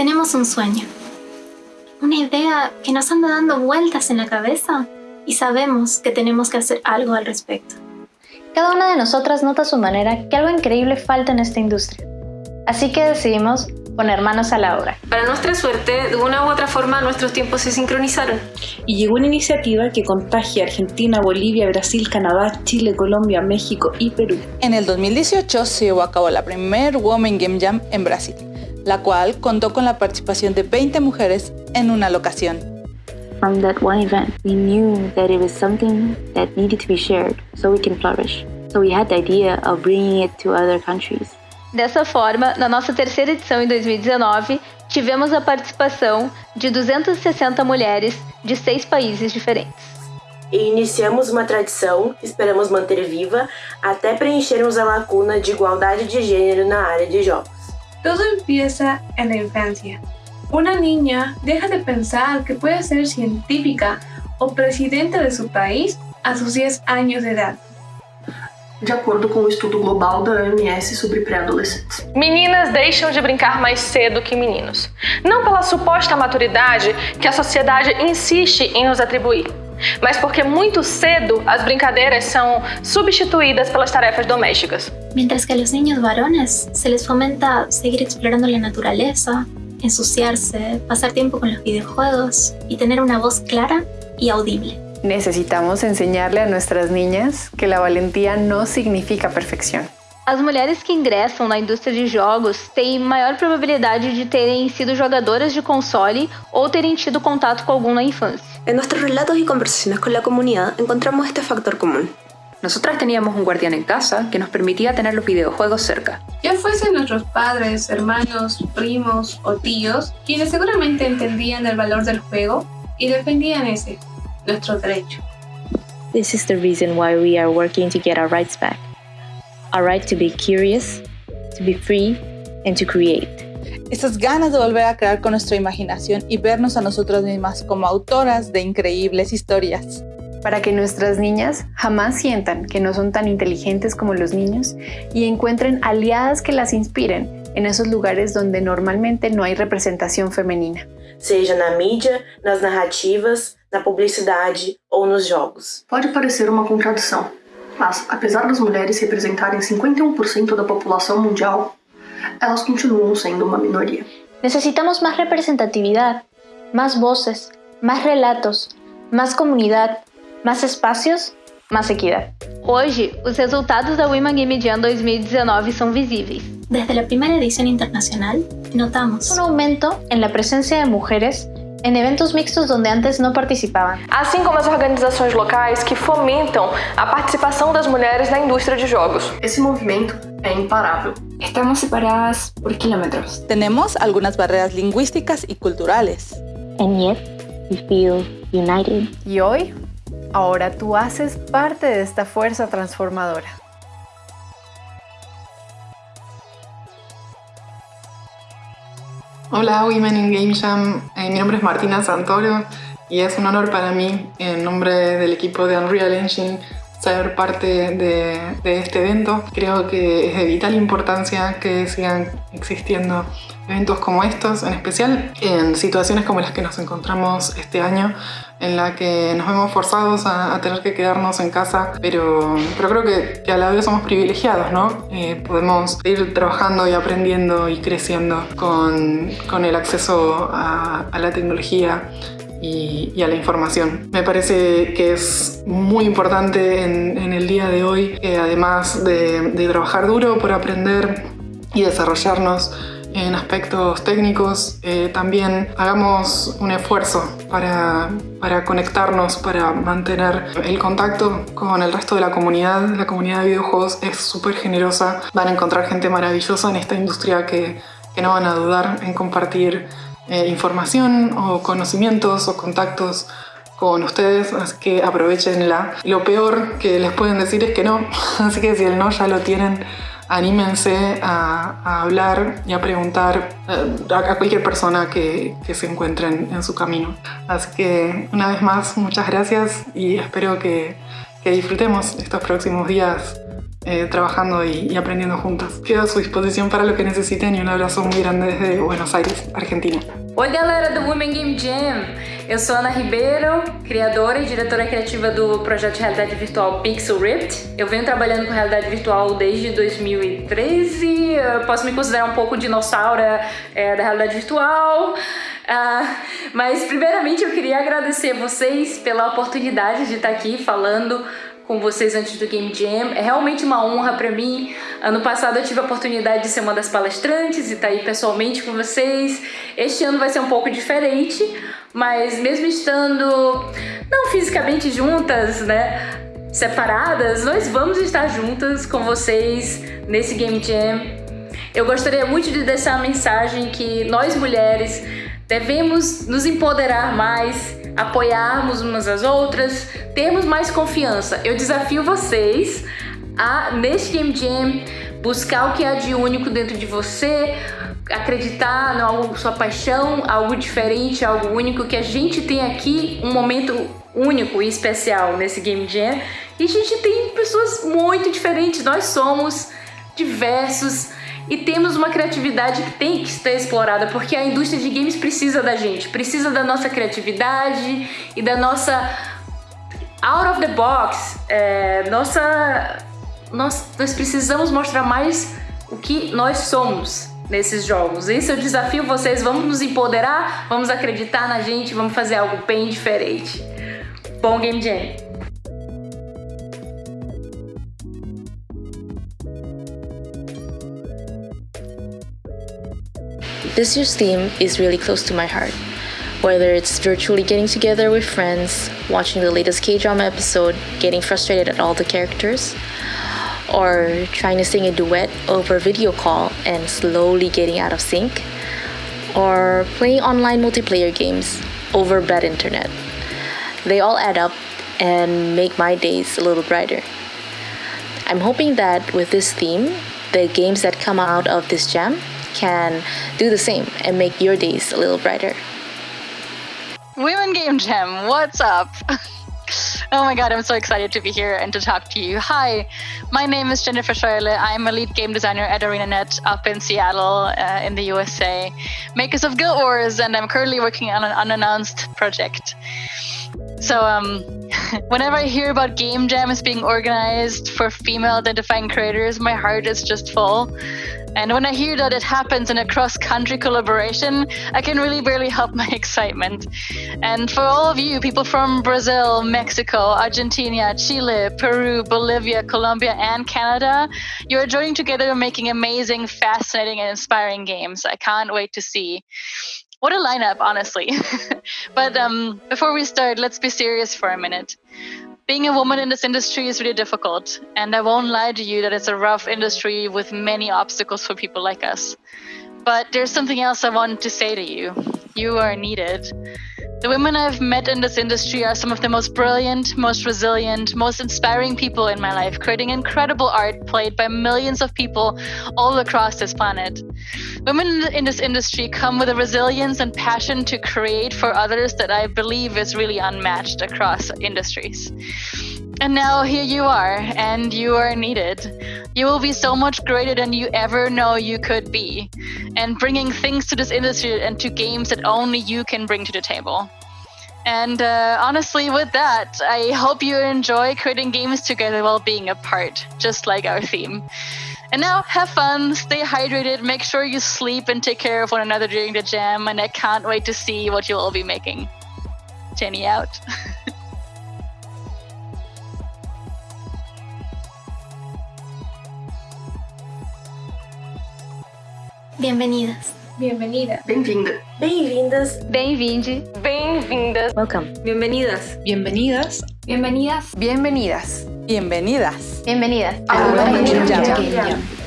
Tenemos un sueño, una idea que nos anda dando vueltas en la cabeza y sabemos que tenemos que hacer algo al respecto. Cada una de nosotras nota a su manera que algo increíble falta en esta industria. Así que decidimos poner manos a la obra. Para nuestra suerte, de una u otra forma, nuestros tiempos se sincronizaron. Y llegó una iniciativa que contagia a Argentina, Bolivia, Brasil, Canadá, Chile, Colombia, México y Perú. En el 2018 se llevó a cabo la primer Women Game Jam en Brasil, la cual contó con la participación de 20 mujeres en una locación. From that one event, we knew that it was something that needed to be shared so we can flourish. So we had the idea of bringing it to other countries. Dessa forma, na nossa terceira edição em 2019, tivemos a participação de 260 mulheres de seis países diferentes. E iniciamos uma tradição que esperamos manter viva até preenchermos a lacuna de igualdade de gênero na área de jogos. Todo empieza en la infancia. Una niña deja de pensar que puede ser científica o presidenta de su país a sus 10 años de edad. de acordo com o estudo global da OMS sobre pré-adolescentes. Meninas deixam de brincar mais cedo que meninos. Não pela suposta maturidade que a sociedade insiste em nos atribuir, mas porque muito cedo as brincadeiras são substituídas pelas tarefas domésticas. Mientras que a los niños varones se les fomenta seguir explorando la naturaleza, ensuciarse, pasar tiempo con los videojuegos y tener una voz clara y audible. Necesitamos enseñarle a nuestras niñas que la valentía no significa perfección. As mulheres que ingressam na indústria de jogos têm maior probabilidade de terem sido jogadoras de console ou terem tido contato com algum na infância. En nuestros relatos y conversaciones con la comunidad encontramos este factor común. Nosotras teníamos un guardián en casa que nos permitía tener los videojuegos cerca. Ya fuesen nuestros padres, hermanos, primos o tíos, quienes seguramente entendían el valor del juego y defendían ese, nuestro derecho. This is the reason why we are working to get our rights back. Our right to be curious, to be free, and to create. Esas ganas de volver a crear con nuestra imaginación y vernos a nosotras mismas como autoras de increíbles historias. Para que nuestras niñas jamás sientan que no son tan inteligentes como los niños y encuentren aliadas que las inspiren en esos lugares donde normalmente no hay representación femenina. Seja na mídia, nas narrativas, na publicidade ou nos jogos. Pode parecer uma contradição, mas apesar das mulheres representarem 51% da população mundial, elas continuam sendo uma minoria. Necesitamos más representatividad, más voces, más relatos, más comunidad, más espacios, más equidad. Hoje, os resultados da Women Game Jam 2019 são visíveis. Desde la primera edición internacional, notamos un aumento en la presencia de mujeres en eventos mixtos donde antes não participavam. Assim como as organizações locais que fomentam a participação das mulheres na indústria de jogos. Esse movimento é imparável. Estamos separadas por kilómetros. Tenemos algunas barreras lingüísticas y culturales. And yet, we feel united. Y hoy, ahora tú haces parte de esta fuerza transformadora. Hola Women in Game Jam, Eh, mi nombre es Martina Santoro y es un honor para mí, en nombre del equipo de Unreal Engine, ser parte de, de este evento. Creo que es de vital importancia que sigan existiendo eventos como estos, en especial en situaciones como las que nos encontramos este año, en la que nos vemos forzados a, a tener que quedarnos en casa, pero, pero creo que, que a la vez somos privilegiados, ¿no? Eh, podemos ir trabajando y aprendiendo y creciendo con, con el acceso a, a la tecnología y, a la información. Me parece que es muy importante en, el día de hoy, que además de, de trabajar duro por aprender y desarrollarnos, en aspectos técnicos, eh, también hagamos un esfuerzo para, para, conectarnos, para mantener el contacto con el resto de la comunidad. La comunidad de videojuegos es súper generosa, van a encontrar gente maravillosa en esta industria que, que no van a dudar en compartir eh, información o conocimientos o contactos con ustedes, así que aprovechenla. Lo peor que les pueden decir es que no, así que si el no ya lo tienen, anímense a, hablar y a preguntar a, a cualquier persona que, se encuentren en su camino. Así que una vez más, muchas gracias y espero que disfrutemos estos próximos días eh, trabajando y, y, aprendiendo juntas. Quedo a su disposición para lo que necesiten y un abraço muy grande desde Buenos Aires, Argentina. Oi galera do Women Game Jam! Eu sou Ana Ribeiro, criadora e diretora criativa do projeto de realidade virtual Pixel Ripped. Eu venho trabalhando com realidade virtual desde 2013, eu posso me considerar um pouco dinossauro é, da realidade virtual. Uh, mas primeiramente eu queria agradecer vocês pela oportunidade de estar aqui falando com vocês antes do Game Jam. É realmente uma honra para mim. Ano passado eu tive a oportunidade de ser uma das palestrantes e estar tá aí pessoalmente com vocês. Este ano vai ser um pouco diferente, mas mesmo estando não fisicamente juntas, né, separadas, nós vamos estar juntas com vocês nesse Game Jam. Eu gostaria muito de deixar a mensagem que nós mulheres devemos nos empoderar mais apoiarmos umas às outras, termos mais confiança. Eu desafio vocês a, neste Game Jam, buscar o que há de único dentro de você, acreditar em algo, sua paixão, algo diferente, algo único, que a gente tem aqui um momento único e especial nesse Game Jam. E a gente tem pessoas muito diferentes, nós somos diversos, e temos uma criatividade que tem que ser explorada, porque a indústria de games precisa da gente, precisa da nossa criatividade e da nossa out of the box, é, nossa, nós, nós precisamos mostrar mais o que nós somos nesses jogos. Esse é o desafio, vocês vamos nos empoderar, vamos acreditar na gente, vamos fazer algo bem diferente. Bom Game Jam! This year's theme is really close to my heart. Whether it's virtually getting together with friends, watching the latest K drama episode, getting frustrated at all the characters, or trying to sing a duet over video call and slowly getting out of sync, or playing online multiplayer games over bad internet. They all add up and make my days a little brighter. I'm hoping that with this theme, the games that come out of this jam can do the same and make your days a little brighter. Women Game Jam, what's up? oh my god, I'm so excited to be here and to talk to you. Hi, my name is Jennifer Schreile. I'm a lead game designer at ArenaNet up in Seattle uh, in the USA, makers of Guild Wars, and I'm currently working on an unannounced project. So, um, whenever I hear about game jams being organized for female identifying creators, my heart is just full. And when I hear that it happens in a cross country collaboration, I can really barely help my excitement. And for all of you, people from Brazil, Mexico, Argentina, Chile, Peru, Bolivia, Colombia, and Canada, you are joining together making amazing, fascinating, and inspiring games. I can't wait to see. What a lineup, honestly. but um, before we start, let's be serious for a minute. Being a woman in this industry is really difficult, and I won't lie to you that it's a rough industry with many obstacles for people like us. But there's something else I want to say to you. You are needed. The women I've met in this industry are some of the most brilliant, most resilient, most inspiring people in my life, creating incredible art played by millions of people all across this planet. Women in this industry come with a resilience and passion to create for others that I believe is really unmatched across industries. And now here you are, and you are needed. You will be so much greater than you ever know you could be, and bringing things to this industry and to games that only you can bring to the table. And uh, honestly, with that, I hope you enjoy creating games together while being apart, just like our theme. And now, have fun, stay hydrated, make sure you sleep, and take care of one another during the jam. And I can't wait to see what you'll all be making. Jenny out. Bienvenidas. Bienvenida. Bem-vinda. Bem-vindas. Bem-vinde. Bem-vindas. Welcome. Bienvenidas. Bienvenidas. Bienvenidas. Bienvenidas. Bienvenidas. Bienvenidas. Bienvenidas.